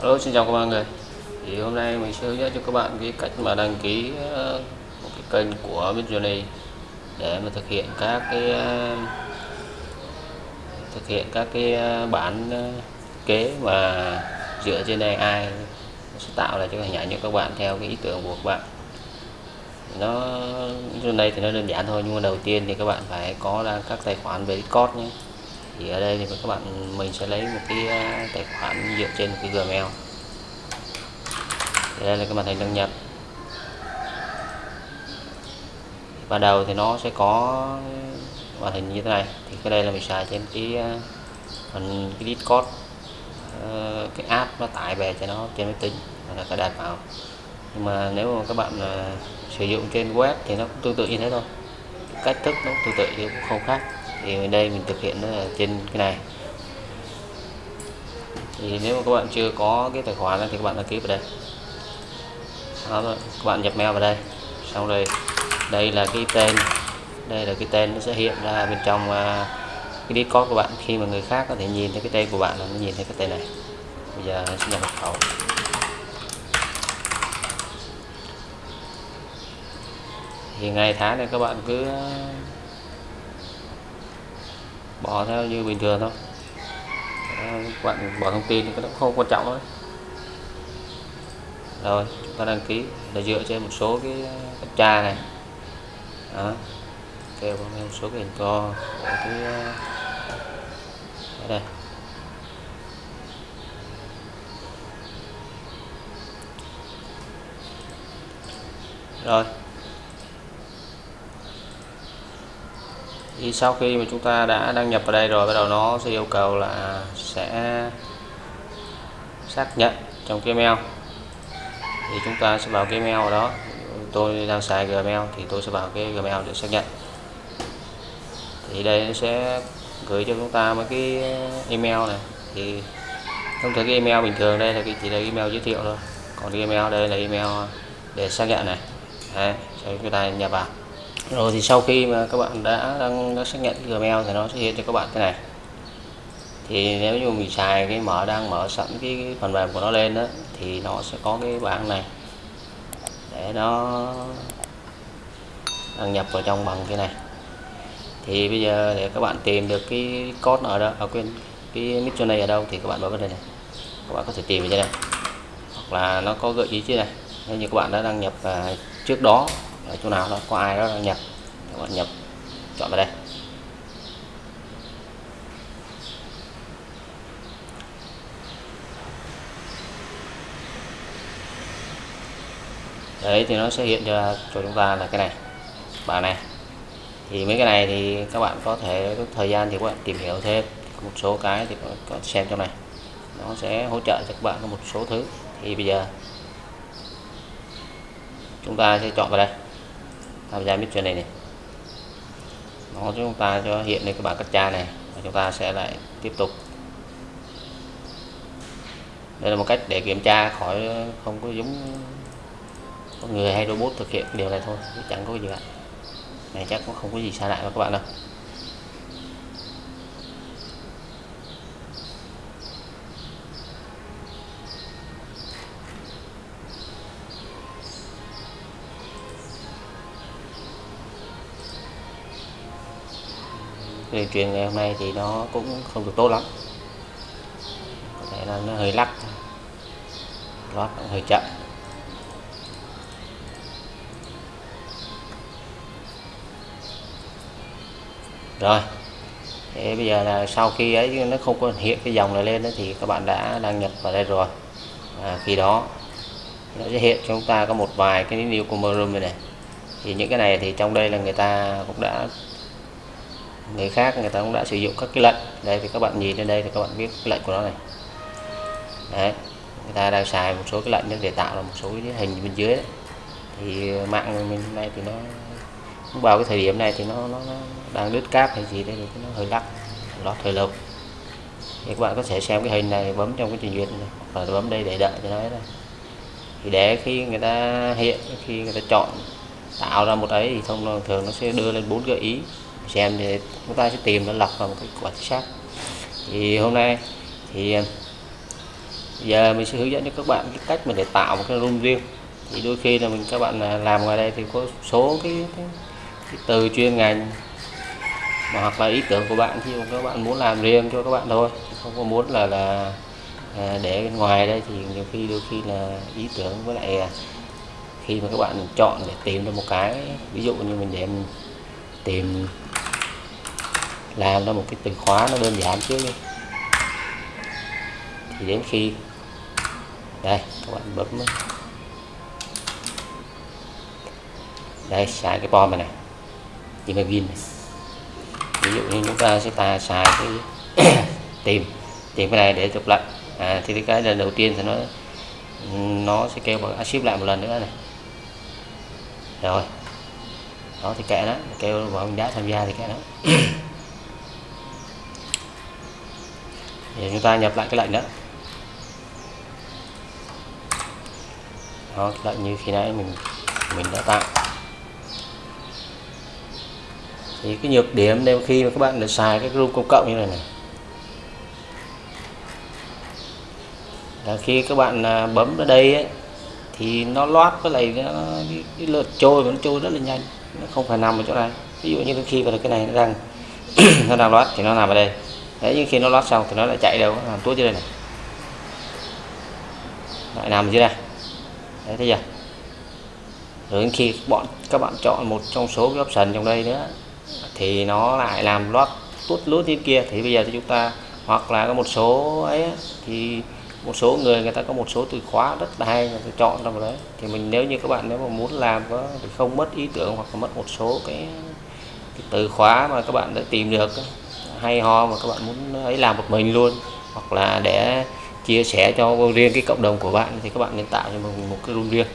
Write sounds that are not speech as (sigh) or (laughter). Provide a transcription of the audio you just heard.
Hello, xin chào các bạn người. Thì hôm nay mình sẽ hướng dẫn cho các bạn cái cách mà đăng ký ờ, một cái kênh của Midjourney để mà thực hiện các cái ờ, thực hiện các cái ờ, bản kế mà dựa trên AI sẽ tạo ra cho hình ảnh cho các bạn theo cái ý tưởng của các bạn. Nó trên đây thì nó đơn giản thôi, nhưng mà đầu tiên thì các bạn phải có ra các tài khoản về Discord nhé thì ở đây thì các bạn mình sẽ lấy một cái à, tài khoản dựa trên một cái Gmail. Thì đây là cái màn hình đăng nhập. Ban đầu thì nó sẽ có màn hình như thế này. Thì cái đây là mình xài trên cái à, phần cái Discord. Ờ, cái app nó tải về cho nó trên máy tính là cài đặt vào. Nhưng mà nếu mà các bạn uh, sử dụng trên web thì nó cũng tương tự như thế thôi. Cách thức nó tương tự thì cũng không khác thì ở đây mình thực hiện nó trên cái này. Thì nếu mà các bạn chưa có cái tài khoản thì các bạn đăng ký vào đây. Đó, các bạn nhập mail vào đây. Xong rồi đây là cái tên đây là cái tên nó sẽ hiện ra bên trong uh, cái Discord của bạn. Khi mà người khác có thể nhìn thấy cái tên của bạn là nó nhìn thấy cái tên này. Bây giờ sẽ nhập mật khẩu thì ngày tháng này các bạn cứ bỏ theo như bình thường thôi. Các bạn bỏ thông tin thì nó không quan trọng thôi rồi, chúng ta đăng ký là dựa trên một số cái captcha này. Đó, kêu một số cái hình co của cái ở đây rồi. Thì sau khi mà chúng ta đã đăng nhập vào đây rồi bắt đầu nó sẽ yêu cầu là sẽ xác nhận trong cái mail thì chúng ta sẽ vào cái mail đó. Tôi đang xài Gmail thì tôi sẽ vào cái Gmail để xác nhận. Thì đây nó sẽ gửi cho chúng ta mấy cái email này. Thì thông thường cái email bình thường đây là cái chỉ là email giới thiệu thôi. Còn cái email đây là email để xác nhận này. Đấy, cho chúng ta nhập vào rồi thì sau khi mà các bạn đã đăng, đã xác nhận Gmail thì nó sẽ hiện cho các bạn cái này. Thì nếu như mình xài cái mở đang mở sẵn cái phần mềm của nó lên đó thì nó sẽ có cái bảng này. Để nó đăng nhập vào trong bằng cái này. Thì bây giờ để các bạn tìm được cái code ở đâu, ở quên cái nick này ở đâu thì các bạn bấm vào đây này. Các bạn có thể tìm ở đây này. Hoặc là nó có gợi ý chứ này. Nếu như các bạn đã đăng nhập trước đó ở chỗ nào đó, có ai đó nhập các bạn nhập chọn vào đây. Đấy, thì nó sẽ hiện cho cho chúng ta là cái này bảng này. Thì mấy cái này thì các bạn có thể có thời gian thì các bạn tìm hiểu thêm. Một số cái thì có xem trong này. Nó sẽ hỗ trợ cho các bạn một số thứ. Thì bây giờ, chúng ta sẽ chọn vào đây tham gia mission này này. Nó chúng ta cho hiện lên cái bảng cắt tra này, và chúng ta sẽ lại tiếp tục. Đây là một cách để kiểm tra khỏi không có giống con người hay robot thực hiện điều này thôi chẳng có gì cả. Này chắc cũng không có gì xa lạ với các bạn đâu. Dây truyền ngày hôm nay thì nó cũng không được tốt lắm. Có thể là nó hơi lắc lót hơi chậm. Rồi thế bây giờ là sau khi ấy nó không có hiện cái dòng này lên thì các bạn đã đăng nhập vào đây rồi. À, khi đó nó sẽ hiện cho chúng ta có một vài cái new commerce room này, này. Thì những cái này thì trong đây là người ta cũng đã người khác người ta cũng đã sử dụng các cái lệnh. Đây thì các bạn nhìn lên đây thì các bạn biết cái lệnh của nó này. Đấy người ta đang xài một số cái lệnh để tạo ra một số cái hình bên dưới đấy. thì mạng mình nay thì nó vào cái thời điểm này thì nó nó, nó đang đứt cáp hay gì đây thì nó hơi lắc lót hơi lâu. Thì các bạn có thể xem cái hình này bấm trong cái trình duyệt này bấm đây để đợi cho nó đây thì để khi người ta hiện khi người ta chọn tạo ra một ấy thì thông thường nó sẽ đưa lên bốn gợi ý xem thì chúng ta sẽ tìm nó lọc vào một cái quả chính xác. Thì hôm nay thì à, giờ mình sẽ hướng dẫn cho các bạn cái cách mà để tạo một cái room riêng. Thì đôi khi là mình các bạn à, làm ngoài đây thì có số cái, cái, cái từ chuyên ngành mà hoặc là ý tưởng của bạn. Thì các bạn muốn làm riêng cho các bạn thôi không có muốn là là à, để bên ngoài đây thì nhiều khi đôi khi là ý tưởng với lại khi mà các bạn chọn để tìm được một cái ví dụ như mình để mình tìm làm ra một cái từ khóa nó đơn giản trước đi thì đến khi đây các bạn bấm đây xài cái bom này này imagine này ví dụ như chúng ta sẽ ta xài cái (coughs) tìm tìm cái này để chụp lại. À, thì cái lần đầu tiên thì nó nó sẽ kêu bằng ship lại một lần nữa này. Rồi. Đó thì kệ đó, kêu vào mình đã tham gia thì kệ đó. (coughs) thì chúng ta nhập lại cái lệnh đó. Đó lệnh như khi nãy mình mình đã tạo. Thì cái nhược điểm nếu khi mà các bạn đã xài cái group công cộng như này này. Là khi các bạn à, bấm ở đây ấy, thì nó loát với lại nó, cái, cái lượt trôi nó trôi rất là nhanh. Nó không phải nằm ở chỗ này. Ví dụ như khi vào cái này nó đang (clears throat) nó đang loát thì nó nằm ở đây thế nhưng khi nó lót xong thì nó lại chạy đâu? Làm tuốt dưới đây này. Lại nằm dưới đây. Đấy thấy chưa? Rồi khi bọn các bạn chọn một trong số cái option trong đây nữa thì nó lại làm lót tuốt lút như kia. Thì bây giờ thì chúng ta hoặc là có một số ấy thì một số người người ta có một số từ khóa rất là hay người ta chọn ra vào đấy. Thì mình nếu như các bạn nếu mà muốn làm có thì không mất ý tưởng hoặc là mất một số cái, cái từ khóa mà các bạn đã tìm được hay ho mà các bạn muốn ấy làm một mình luôn, hoặc là để chia sẻ cho riêng cái cộng đồng của bạn thì các bạn nên tạo cho mình một cái room riêng.